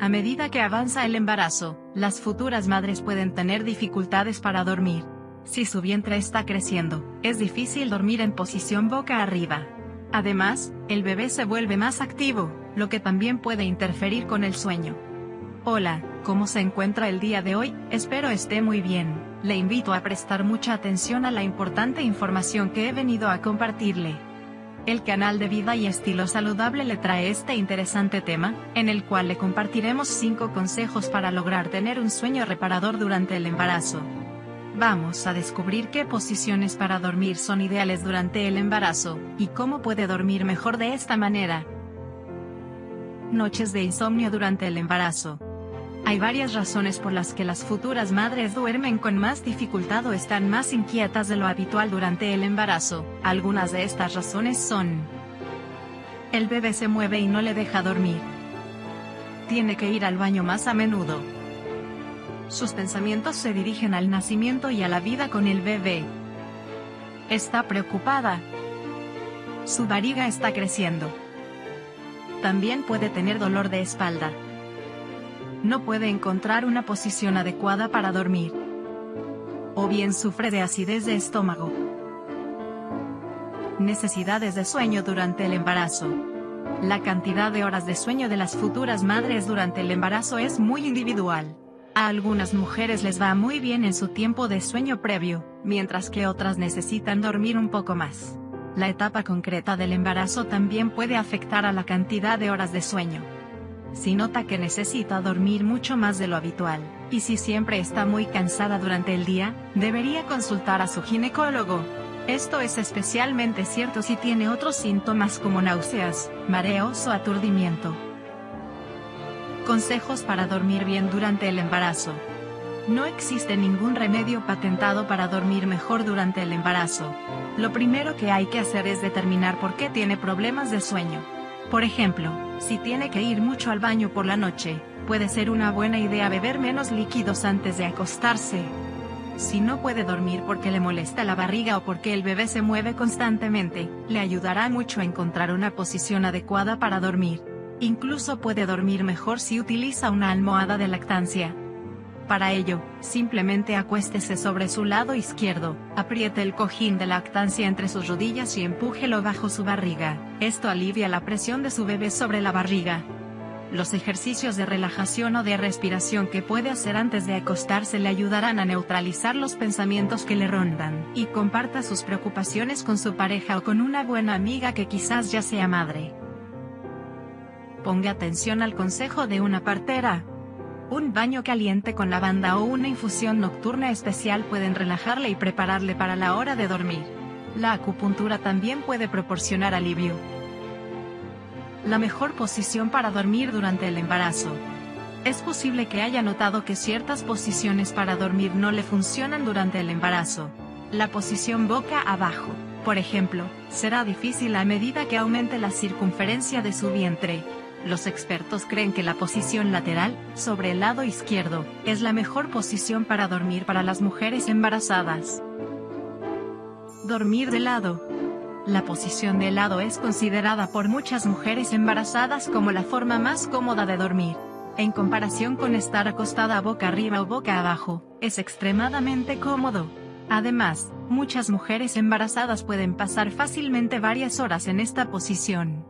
A medida que avanza el embarazo, las futuras madres pueden tener dificultades para dormir. Si su vientre está creciendo, es difícil dormir en posición boca arriba. Además, el bebé se vuelve más activo, lo que también puede interferir con el sueño. Hola, ¿cómo se encuentra el día de hoy? Espero esté muy bien. Le invito a prestar mucha atención a la importante información que he venido a compartirle. El canal de Vida y Estilo Saludable le trae este interesante tema, en el cual le compartiremos 5 consejos para lograr tener un sueño reparador durante el embarazo. Vamos a descubrir qué posiciones para dormir son ideales durante el embarazo, y cómo puede dormir mejor de esta manera. Noches de insomnio durante el embarazo. Hay varias razones por las que las futuras madres duermen con más dificultad o están más inquietas de lo habitual durante el embarazo. Algunas de estas razones son El bebé se mueve y no le deja dormir. Tiene que ir al baño más a menudo sus pensamientos se dirigen al nacimiento y a la vida con el bebé. Está preocupada. Su barriga está creciendo. También puede tener dolor de espalda. No puede encontrar una posición adecuada para dormir. O bien sufre de acidez de estómago. Necesidades de sueño durante el embarazo. La cantidad de horas de sueño de las futuras madres durante el embarazo es muy individual. A algunas mujeres les va muy bien en su tiempo de sueño previo, mientras que otras necesitan dormir un poco más. La etapa concreta del embarazo también puede afectar a la cantidad de horas de sueño. Si nota que necesita dormir mucho más de lo habitual, y si siempre está muy cansada durante el día, debería consultar a su ginecólogo. Esto es especialmente cierto si tiene otros síntomas como náuseas, mareos o aturdimiento. Consejos para dormir bien durante el embarazo. No existe ningún remedio patentado para dormir mejor durante el embarazo. Lo primero que hay que hacer es determinar por qué tiene problemas de sueño. Por ejemplo, si tiene que ir mucho al baño por la noche, puede ser una buena idea beber menos líquidos antes de acostarse. Si no puede dormir porque le molesta la barriga o porque el bebé se mueve constantemente, le ayudará mucho a encontrar una posición adecuada para dormir. Incluso puede dormir mejor si utiliza una almohada de lactancia. Para ello, simplemente acuéstese sobre su lado izquierdo, apriete el cojín de lactancia entre sus rodillas y empújelo bajo su barriga. Esto alivia la presión de su bebé sobre la barriga. Los ejercicios de relajación o de respiración que puede hacer antes de acostarse le ayudarán a neutralizar los pensamientos que le rondan. Y comparta sus preocupaciones con su pareja o con una buena amiga que quizás ya sea madre. Ponga atención al consejo de una partera. Un baño caliente con lavanda o una infusión nocturna especial pueden relajarle y prepararle para la hora de dormir. La acupuntura también puede proporcionar alivio. La mejor posición para dormir durante el embarazo. Es posible que haya notado que ciertas posiciones para dormir no le funcionan durante el embarazo. La posición boca abajo, por ejemplo, será difícil a medida que aumente la circunferencia de su vientre, los expertos creen que la posición lateral, sobre el lado izquierdo, es la mejor posición para dormir para las mujeres embarazadas. Dormir de lado. La posición de lado es considerada por muchas mujeres embarazadas como la forma más cómoda de dormir. En comparación con estar acostada boca arriba o boca abajo, es extremadamente cómodo. Además, muchas mujeres embarazadas pueden pasar fácilmente varias horas en esta posición.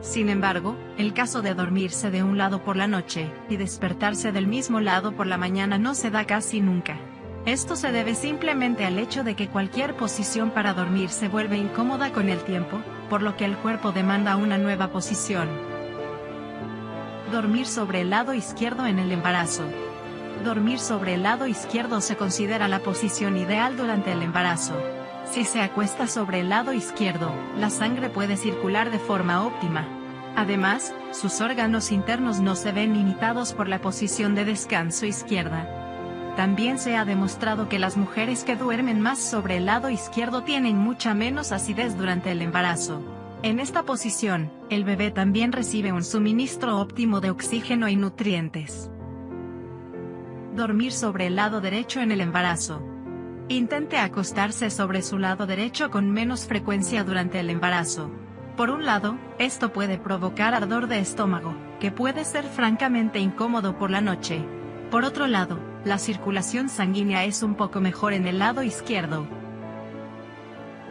Sin embargo, el caso de dormirse de un lado por la noche, y despertarse del mismo lado por la mañana no se da casi nunca. Esto se debe simplemente al hecho de que cualquier posición para dormir se vuelve incómoda con el tiempo, por lo que el cuerpo demanda una nueva posición. Dormir sobre el lado izquierdo en el embarazo. Dormir sobre el lado izquierdo se considera la posición ideal durante el embarazo. Si se acuesta sobre el lado izquierdo, la sangre puede circular de forma óptima. Además, sus órganos internos no se ven limitados por la posición de descanso izquierda. También se ha demostrado que las mujeres que duermen más sobre el lado izquierdo tienen mucha menos acidez durante el embarazo. En esta posición, el bebé también recibe un suministro óptimo de oxígeno y nutrientes. Dormir sobre el lado derecho en el embarazo. Intente acostarse sobre su lado derecho con menos frecuencia durante el embarazo. Por un lado, esto puede provocar ardor de estómago, que puede ser francamente incómodo por la noche. Por otro lado, la circulación sanguínea es un poco mejor en el lado izquierdo.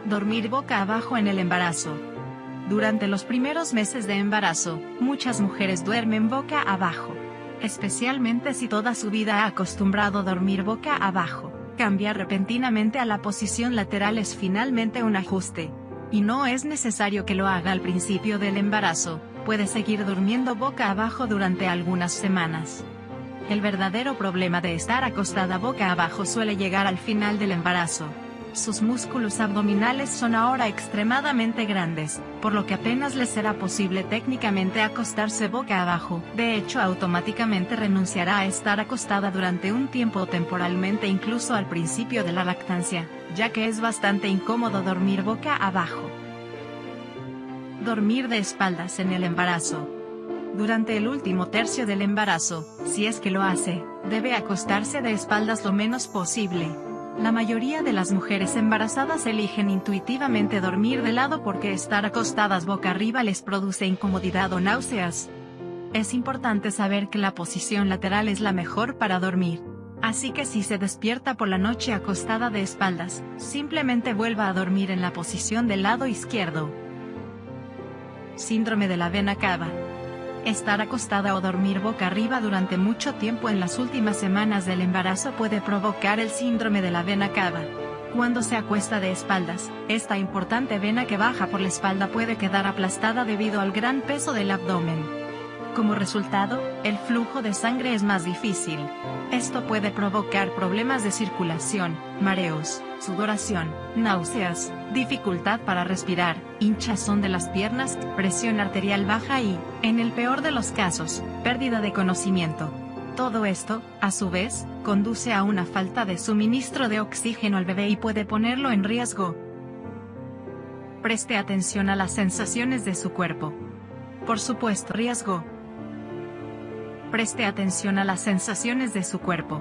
Dormir boca abajo en el embarazo. Durante los primeros meses de embarazo, muchas mujeres duermen boca abajo. Especialmente si toda su vida ha acostumbrado a dormir boca abajo. Cambiar repentinamente a la posición lateral es finalmente un ajuste. Y no es necesario que lo haga al principio del embarazo, puede seguir durmiendo boca abajo durante algunas semanas. El verdadero problema de estar acostada boca abajo suele llegar al final del embarazo. Sus músculos abdominales son ahora extremadamente grandes, por lo que apenas les será posible técnicamente acostarse boca abajo. De hecho, automáticamente renunciará a estar acostada durante un tiempo temporalmente incluso al principio de la lactancia, ya que es bastante incómodo dormir boca abajo. Dormir de espaldas en el embarazo. Durante el último tercio del embarazo, si es que lo hace, debe acostarse de espaldas lo menos posible, la mayoría de las mujeres embarazadas eligen intuitivamente dormir de lado porque estar acostadas boca arriba les produce incomodidad o náuseas. Es importante saber que la posición lateral es la mejor para dormir. Así que si se despierta por la noche acostada de espaldas, simplemente vuelva a dormir en la posición del lado izquierdo. Síndrome de la vena cava. Estar acostada o dormir boca arriba durante mucho tiempo en las últimas semanas del embarazo puede provocar el síndrome de la vena cava. Cuando se acuesta de espaldas, esta importante vena que baja por la espalda puede quedar aplastada debido al gran peso del abdomen. Como resultado, el flujo de sangre es más difícil. Esto puede provocar problemas de circulación, mareos, sudoración, náuseas, dificultad para respirar, hinchazón de las piernas, presión arterial baja y, en el peor de los casos, pérdida de conocimiento. Todo esto, a su vez, conduce a una falta de suministro de oxígeno al bebé y puede ponerlo en riesgo. Preste atención a las sensaciones de su cuerpo. Por supuesto, riesgo, Preste atención a las sensaciones de su cuerpo.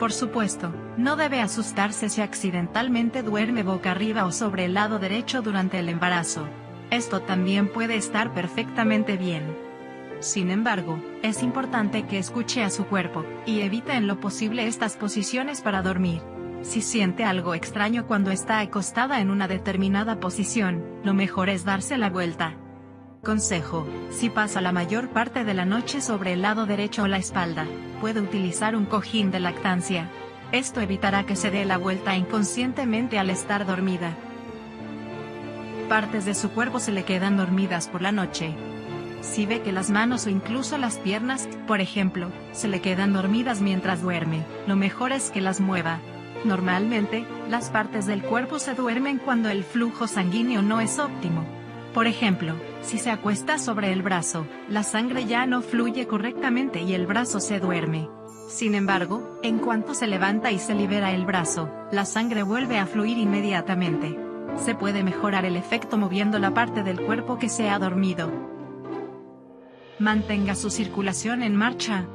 Por supuesto, no debe asustarse si accidentalmente duerme boca arriba o sobre el lado derecho durante el embarazo. Esto también puede estar perfectamente bien. Sin embargo, es importante que escuche a su cuerpo, y evite en lo posible estas posiciones para dormir. Si siente algo extraño cuando está acostada en una determinada posición, lo mejor es darse la vuelta. Consejo, si pasa la mayor parte de la noche sobre el lado derecho o la espalda, puede utilizar un cojín de lactancia. Esto evitará que se dé la vuelta inconscientemente al estar dormida. Partes de su cuerpo se le quedan dormidas por la noche. Si ve que las manos o incluso las piernas, por ejemplo, se le quedan dormidas mientras duerme, lo mejor es que las mueva. Normalmente, las partes del cuerpo se duermen cuando el flujo sanguíneo no es óptimo. Por ejemplo, si se acuesta sobre el brazo, la sangre ya no fluye correctamente y el brazo se duerme. Sin embargo, en cuanto se levanta y se libera el brazo, la sangre vuelve a fluir inmediatamente. Se puede mejorar el efecto moviendo la parte del cuerpo que se ha dormido. Mantenga su circulación en marcha.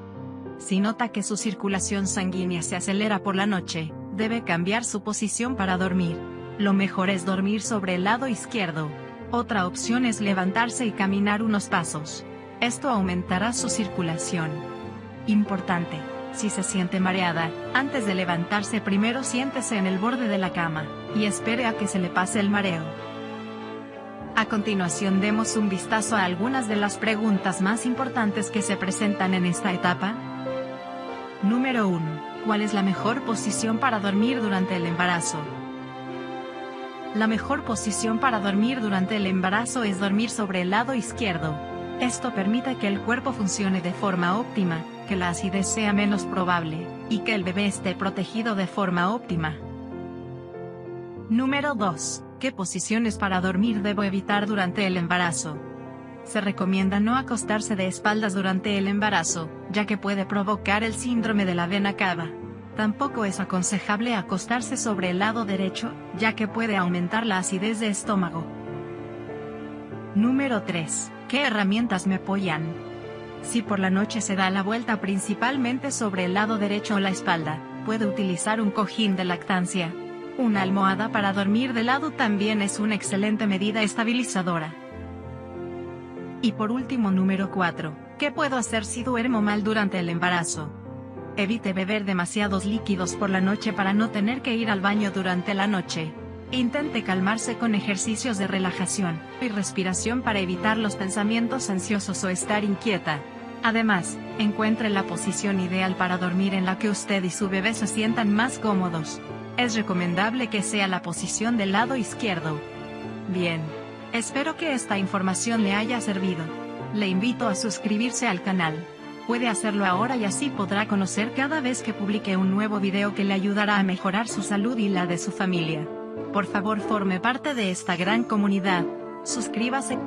Si nota que su circulación sanguínea se acelera por la noche, debe cambiar su posición para dormir. Lo mejor es dormir sobre el lado izquierdo. Otra opción es levantarse y caminar unos pasos. Esto aumentará su circulación. Importante. Si se siente mareada, antes de levantarse primero siéntese en el borde de la cama, y espere a que se le pase el mareo. A continuación demos un vistazo a algunas de las preguntas más importantes que se presentan en esta etapa. Número 1. ¿Cuál es la mejor posición para dormir durante el embarazo? La mejor posición para dormir durante el embarazo es dormir sobre el lado izquierdo. Esto permite que el cuerpo funcione de forma óptima, que la acidez sea menos probable, y que el bebé esté protegido de forma óptima. Número 2. ¿Qué posiciones para dormir debo evitar durante el embarazo? Se recomienda no acostarse de espaldas durante el embarazo, ya que puede provocar el síndrome de la vena cava. Tampoco es aconsejable acostarse sobre el lado derecho, ya que puede aumentar la acidez de estómago. Número 3. ¿Qué herramientas me apoyan? Si por la noche se da la vuelta principalmente sobre el lado derecho o la espalda, puede utilizar un cojín de lactancia. Una almohada para dormir de lado también es una excelente medida estabilizadora. Y por último número 4, ¿qué puedo hacer si duermo mal durante el embarazo? Evite beber demasiados líquidos por la noche para no tener que ir al baño durante la noche. Intente calmarse con ejercicios de relajación y respiración para evitar los pensamientos ansiosos o estar inquieta. Además, encuentre la posición ideal para dormir en la que usted y su bebé se sientan más cómodos. Es recomendable que sea la posición del lado izquierdo. Bien. Espero que esta información le haya servido. Le invito a suscribirse al canal. Puede hacerlo ahora y así podrá conocer cada vez que publique un nuevo video que le ayudará a mejorar su salud y la de su familia. Por favor forme parte de esta gran comunidad. Suscríbase.